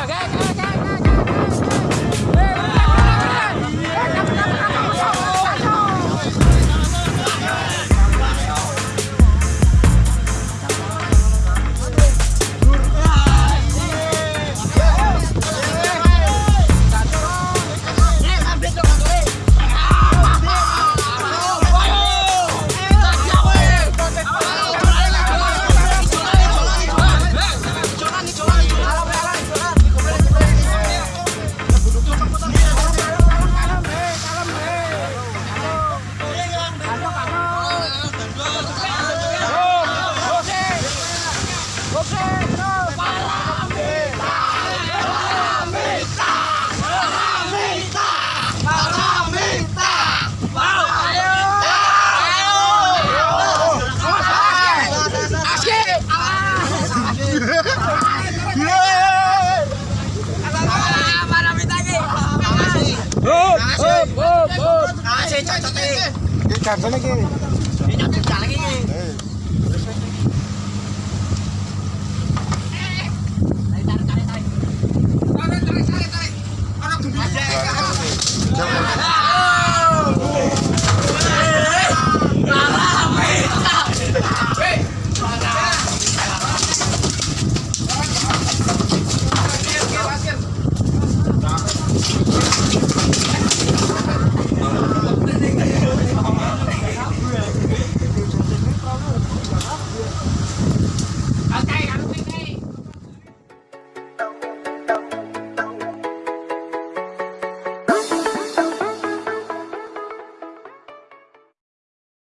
jogar, cara. Cak cak. Ikan